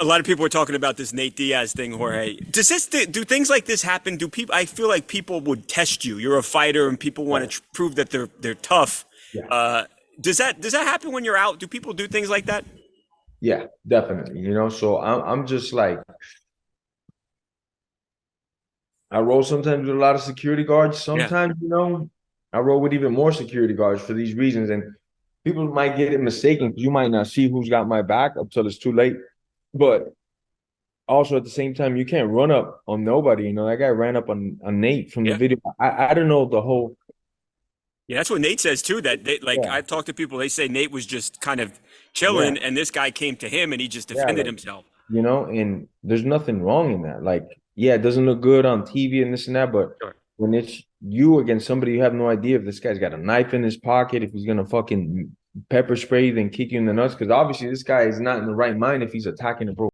a lot of people were talking about this Nate Diaz thing, Jorge. Does this do things like this happen? Do people? I feel like people would test you. You're a fighter, and people want to tr- prove that they're they're tough. Yeah. Uh, does that does that happen when you're out? Do people do things like that? Yeah, definitely. You know, so I'm I'm just like I roll sometimes with a lot of security guards. Sometimes, you know, I roll with even more security guards for these reasons. And people might get it mistaken because you might not see who's got my back until it's too late. But also at the same time, you can't run up on nobody. You know, that guy ran up on, on Nate from Yeah. the video. I, I don't know the whole Yeah, that's what Nate says too. That they, like Yeah. I've talked to people, they say Nate was just kind of chilling, and this guy came to him, and he just Yeah, defended like- himself. you know, and there's nothing wrong in that. Like, yeah, it doesn't look good on TV and this and that, but Sure. when it's you against somebody, you have no idea if this guy's got a knife in his pocket, if he's gonna fucking pepper spray, then kick you in the nuts. Because obviously, this guy is not in the right mind if he's attacking a pro